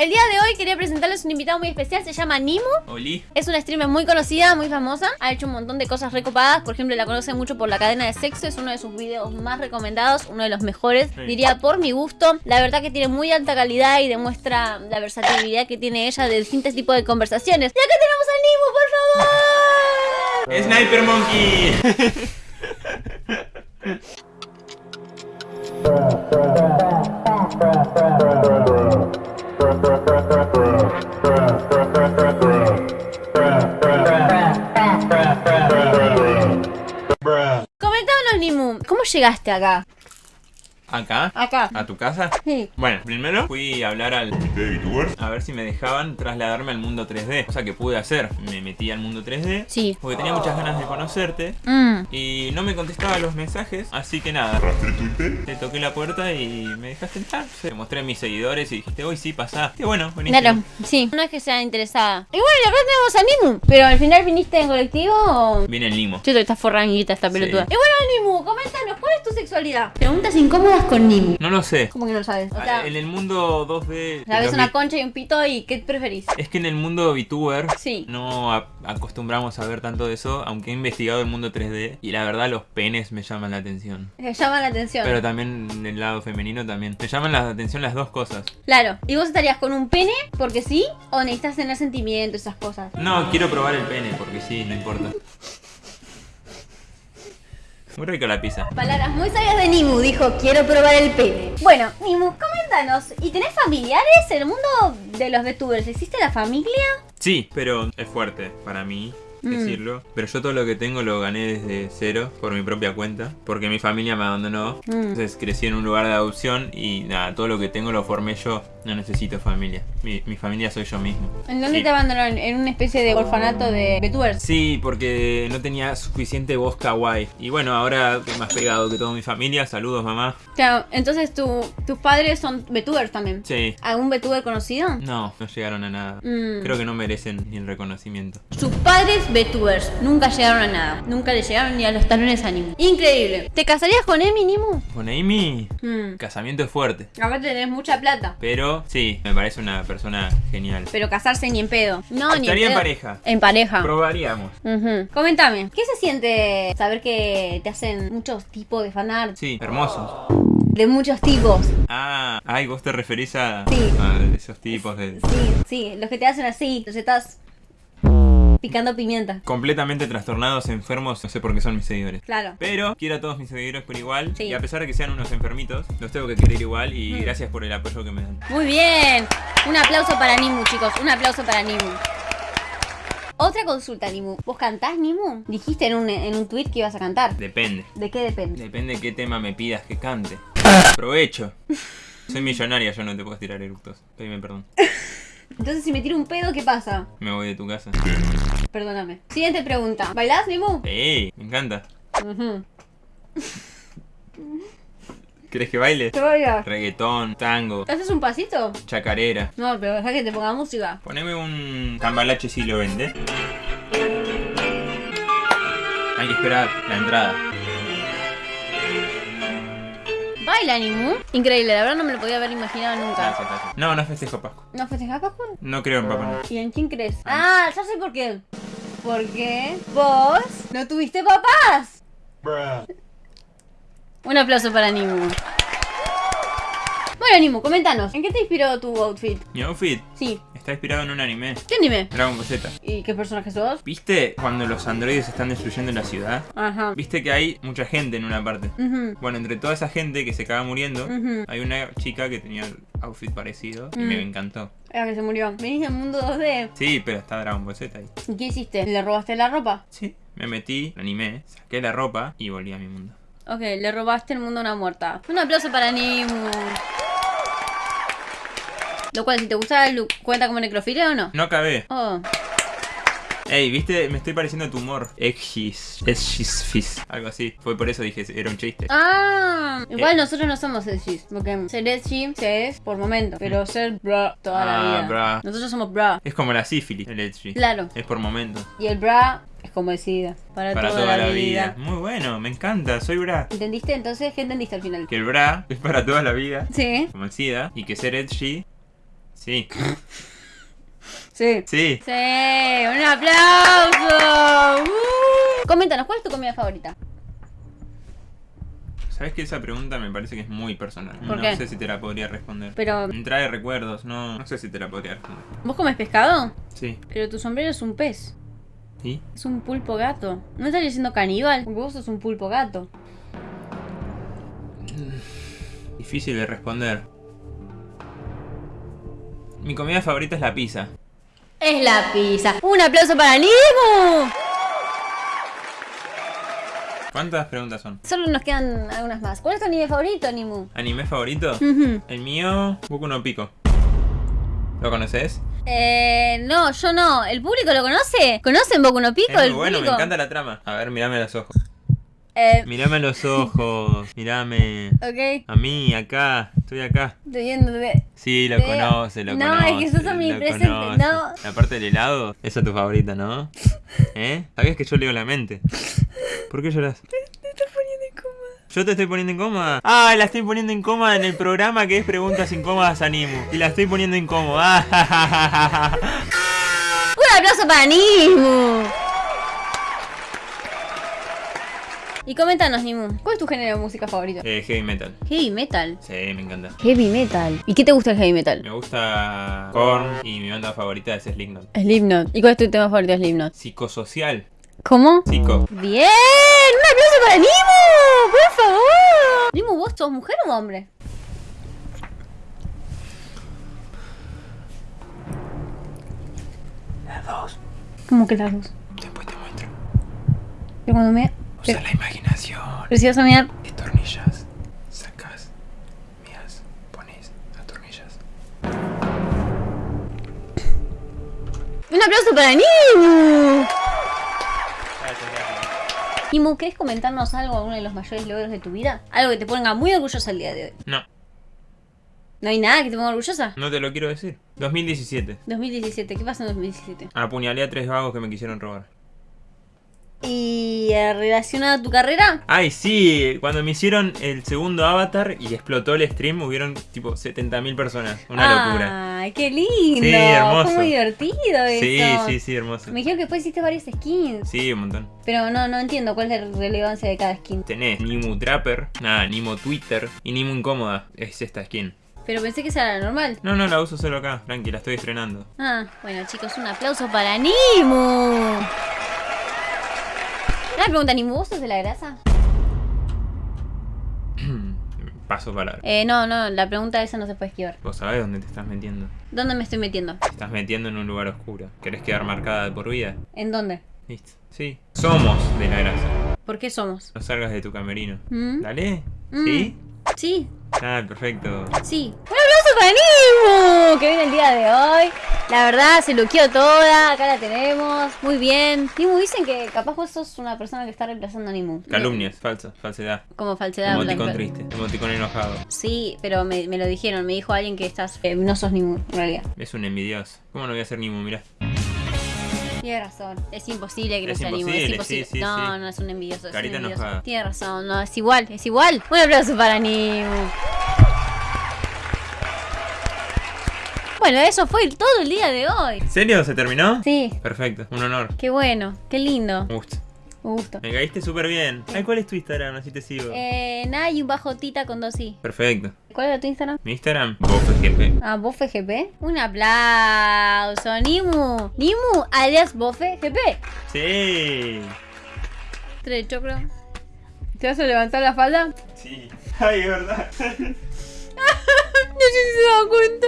El día de hoy quería presentarles un invitado muy especial, se llama Nimu. Oli. Es una streamer muy conocida, muy famosa. Ha hecho un montón de cosas recopadas. Por ejemplo, la conocen mucho por la cadena de sexo. Es uno de sus videos más recomendados, uno de los mejores. Sí. Diría por mi gusto. La verdad que tiene muy alta calidad y demuestra la versatilidad que tiene ella de distintos tipos de conversaciones. Y acá tenemos a Nimu, por favor. Sniper Monkey. Comentámonos, Nimu, ¿cómo llegaste acá? Acá. Acá. ¿A tu casa? Sí. Bueno, primero fui a hablar al a ver si me dejaban trasladarme al mundo 3D. Cosa que pude hacer. Me metí al mundo 3D. Sí. Porque tenía muchas ganas de conocerte. Mm. Y no me contestaba los mensajes. Así que nada. Te toqué la puerta y me dejaste entrar. Te mostré a mis seguidores y dijiste, hoy sí, pasá. Y bueno, buenísimo. Claro, sí. No es que sea interesada. Y bueno, y acá tenemos a Nimu. Pero al final viniste en colectivo o. Viene el limo. Yo está forranguita esta Sí. pelotuda. Y bueno, Nimu, coméntanos, ¿cuál es tu sexualidad? Preguntas incómodas con Nimu. No lo sé. ¿Cómo que no lo sabes? O sea, Ah, En el mundo 2D. sabes una concha y un pito y ¿qué preferís? Es que en el mundo VTuber Sí. no acostumbramos a ver tanto de eso, aunque he investigado el mundo 3D y la verdad los penes me llaman la atención. Me llama la atención. Pero también en el lado femenino también. Me llaman la atención las dos cosas. Claro. ¿Y vos estarías con un pene porque sí? ¿O necesitas tener sentimientos, esas cosas? No, quiero probar el pene porque sí, no importa. Muy rica la pizza. Palabras muy sabias de Nimu, dijo, quiero probar el pene. Bueno, Nimu, coméntanos, ¿y tenés familiares en el mundo de los VTubers? ¿Existe la familia? Sí, pero es fuerte para mí Mm. decirlo. Pero yo todo lo que tengo lo gané desde cero por mi propia cuenta. Porque mi familia me abandonó. Mm. Entonces crecí en un lugar de adopción y nada, todo lo que tengo lo formé yo. No necesito familia. Mi, mi familia soy yo mismo. ¿En dónde Sí. te abandonaron? ¿En una especie de orfanato de VTubers? Sí, porque no tenía suficiente voz kawaii. Y bueno, ahora más pegado que toda mi familia. Saludos, mamá. Claro, entonces tu, tus padres son VTubers también. Sí. ¿Algún VTuber conocido? No, no llegaron a nada. Mm. Creo que no merecen ni el reconocimiento. Sus padres VTubers nunca llegaron a nada. Nunca le llegaron ni a los talones a Nimu. Increíble. ¿Te casarías con Emi, Nimu? Con Amy, Mm. casamiento es fuerte. Aparte tenés mucha plata. Pero sí, me parece una persona genial. Pero casarse ni en pedo. No, ni Estaría en en pedo. pareja. En pareja. Probaríamos. Ujú. Coméntame, ¿qué se siente saber que te hacen muchos tipos de fanart? Sí, hermosos. De muchos tipos. Ah, ay, vos te referís a, Sí. a esos tipos de... Sí, sí, los que te hacen así, los estás picando pimienta. Completamente trastornados, enfermos, no sé por qué son mis seguidores. Claro. Pero quiero a todos mis seguidores por igual. Sí. Y a pesar de que sean unos enfermitos, los tengo que querer igual. Y Mm. gracias por el apoyo que me dan. Muy bien. Un aplauso para Nimu, chicos. Un aplauso para Nimu. Otra consulta, Nimu. ¿Vos cantás, Nimu? Dijiste en un, en un tweet que ibas a cantar. Depende. ¿De qué depende? Depende qué tema me pidas que cante. Aprovecho. Soy millonaria, yo no te puedo tirar eructos. Pedime perdón. Entonces, si me tiro un pedo, ¿qué pasa? Me voy de tu casa. Perdóname. Siguiente pregunta. ¿Bailás, Nimu? ¡Ey! Me encanta. Ujú. ¿Querés que baile? ¿Qué bailas? Reggaetón, tango, ¿Te haces un pasito? chacarera. No, pero deja que te ponga música. Poneme un cambalache siglo XX. Hay que esperar la entrada. ¿Baila, Nimu? Increíble, la verdad no me lo podía haber imaginado nunca. Gracias, gracias. No, no festejo Pascua. ¿No festejás Pascua? No creo en Papá Noel. ¿Y en quién crees? Ah, ya sé por qué. Porque vos no tuviste papás. Un aplauso para Nimu. Nimu, coméntanos, ¿en qué te inspiró tu outfit? Mi outfit Sí, está inspirado en un anime. ¿qué anime? Dragon Ball Z. ¿Y qué personaje sos? ¿Viste cuando los androides están destruyendo la ciudad? Ajá. ¿Viste que hay mucha gente en una parte? Ujú. Bueno, entre toda esa gente que se acaba muriendo, hay una chica que tenía el outfit parecido y Mm. me encantó. La que se murió. Venís del mundo 2D. Sí, pero está Dragon Ball Z ahí. ¿Y qué hiciste? ¿Le robaste la ropa? Sí, me metí, lo animé, saqué la ropa y volví a mi mundo. Ok, le robaste el mundo a una muerta. Un aplauso para Nimu. Lo cual, si te gustaba el look, ¿cuenta como necrofilia o no? No acabé. Oh, Ey, viste, me estoy pareciendo a tu humor. Exis, exis. Algo así. Fue por eso dije, era un chiste. Ah, igual Eh. nosotros no somos edgys, porque ser se es por momento, pero ser bra toda la Ah, vida. bra. Nosotros somos bra, Es como la sífilis, el edgy. claro. Es por momentos. Y el bra es como decida, para, Para toda, la, vida. Muy bueno, me encanta, soy bra. ¿Entendiste? Entonces, ¿qué entendiste al final? Que el bra es para toda la vida, Sí. como el SIDA, y que ser edgy Sí. Sí. Sí. Sí, un aplauso. Uh. Coméntanos, ¿cuál es tu comida favorita? ¿Sabes que esa pregunta me parece que es muy personal? ¿Por no qué? sé si te la podría responder. Pero, Me trae recuerdos, no, no sé si te la podría responder. ¿vos comes pescado? Sí. Pero tu sombrero es un pez. ¿Y? Es un pulpo gato. ¿No estás diciendo caníbal? Porque vos sos un pulpo gato. Difícil de responder. Mi comida favorita es la pizza. Es la pizza. Un aplauso para Nimu. ¿Cuántas preguntas son? Solo nos quedan algunas más. ¿Cuál es tu anime favorito, Nimu? ¿Anime favorito? El mío, Boku no Pico. ¿Lo conoces? Eh, no, yo no. ¿El público lo conoce? ¿Conocen Boku no Pico? Es muy el bueno, me público? encanta la trama. A ver, mirame los ojos. Eh, Mirame a los ojos. Mirame. ok. A mí, acá. Estoy acá. Estoy viendo. te- Sí, lo conoce, lo No, conoce. es que sos omnipresente, lo conoce. no. La parte del helado, esa es tu favorita, ¿no? ¿Eh? ¿Sabías que yo leo la mente? ¿Por qué lloras? Te estás poniendo incómoda. ¿Yo te estoy poniendo incómoda? Ah, la estoy poniendo incómoda en el programa que es Preguntas Incómodas a Nimu. Y la estoy poniendo incómoda. Un aplauso para Nimu. Y coméntanos, Nimu. ¿Cuál es tu género de música favorito? eh, heavy metal. Heavy metal. Sí, me encanta. Heavy metal. ¿Y qué te gusta el heavy metal? Me gusta Korn y mi banda favorita es Slipknot. Slipknot. ¿Y cuál es tu tema favorito de Slipknot? Psicosocial. ¿Cómo? Psico. ¡Bien! ¡Un aplauso para Nimu! ¡Por favor! Nimu, ¿vos sos mujer o hombre? Las dos. ¿Cómo que las dos? Después te muestro. Pero cuando me... Usa Pero, la imaginación. pero si vas a mirar... Destornillas. Sacas. Miras. Pones. Atornillas. ¡Un aplauso para Nimu! Nimu, ¿querés comentarnos algo, alguno de los mayores logros de tu vida? Algo que te ponga muy orgullosa el día de hoy. No, ¿No hay nada que te ponga orgullosa? no te lo quiero decir. 2017. 2017, ¿qué pasó en 2017? Apuñalé a tres vagos que me quisieron robar. ¿Y eh, relacionado a tu carrera? Ay, sí, cuando me hicieron el segundo avatar y explotó el stream, hubieron tipo 70.000 personas. Una locura. ¡Ay, qué lindo! Sí, hermoso. Fue muy divertido eso. Sí, sí, sí, hermoso. Me dijeron que después hiciste varias skins. Sí, un montón. Pero no, no entiendo cuál es la relevancia de cada skin. Tenés Nimu Trapper, nada, Nimu Twitter y Nimu Incómoda. Es esta skin. Pero pensé que esa era la normal. No, no, la uso solo acá, tranqui, la estoy estrenando. Ah, bueno chicos, un aplauso para Nimu. Una pregunta, Nimu, ¿vos sos de la grasa? Paso palabra. Eh, no, no, la pregunta esa no se puede esquivar. Vos sabés dónde te estás metiendo. ¿Dónde me estoy metiendo? Te estás metiendo en un lugar oscuro. ¿Querés quedar marcada de por vida? ¿En dónde? Listo. Sí. Somos de la grasa. ¿Por qué somos? No salgas de tu camerino. ¿Mm? ¿Dale? Mm. ¿Sí? Sí, Ah, perfecto. sí. ¡Un aplauso para Nimu! Que viene el día de hoy. La verdad, se luqueó toda. Acá la tenemos. Muy bien. Nimu, dicen que capaz vos sos una persona que está reemplazando a Nimu. Calumnias, falsa, falsedad. Como falsedad. Emoticón blanca. triste, emoticón enojado. Sí, pero me, me lo dijeron. Me dijo alguien que estás. eh, no sos Nimu, en realidad. Es un envidioso. ¿Cómo no voy a ser Nimu? Mirá. Tiene razón. Es imposible que no Es sea Nimu. Es imposible, imposible. sí, sí, no, sí. no es un envidioso. Es Carita un envidioso. enojada. Tiene razón. No, es igual. Es igual. Un aplauso para Nimu. Bueno, eso fue todo el día de hoy. ¿En serio? ¿Se terminó? Sí. Perfecto, un honor. Qué bueno. Qué lindo. Un gusto. Un gusto. Me caíste súper bien. Ay, ¿cuál es tu Instagram? Así te sigo. Eh, nada y un bajo tita con dos i. Perfecto. ¿Cuál era tu Instagram? Mi Instagram, BofeGP. Ah, Bofe GP. Un aplauso. Nimu. Nimu alias Bofe GP. Sí. Tres de choclo. ¿Te vas a levantar la falda? Sí. Ay, es verdad. No sé si se dan cuenta.